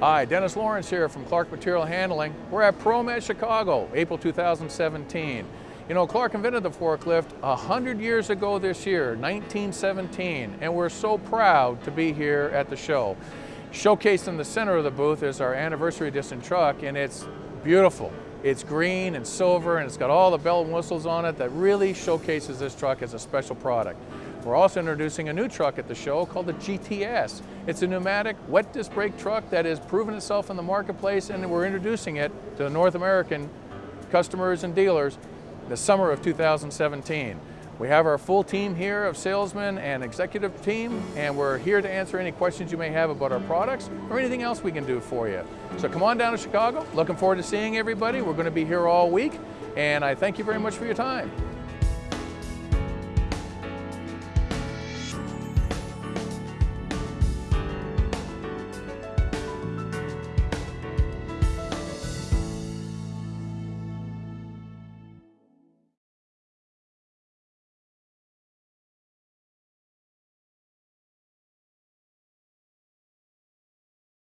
Hi, Dennis Lawrence here from Clark Material Handling. We're at ProMat Chicago, April 2017. You know, Clark invented the forklift 100 years ago this year, 1917, and we're so proud to be here at the show. Showcased in the center of the booth is our anniversary edition truck, and it's beautiful. It's green and silver, and it's got all the bell and whistles on it that really showcases this truck as a special product. We're also introducing a new truck at the show called the GTS. It's a pneumatic wet disc brake truck that has proven itself in the marketplace and we're introducing it to the North American customers and dealers the summer of 2017. We have our full team here of salesmen and executive team, and we're here to answer any questions you may have about our products or anything else we can do for you. So come on down to Chicago. Looking forward to seeing everybody. We're going to be here all week, and I thank you very much for your time.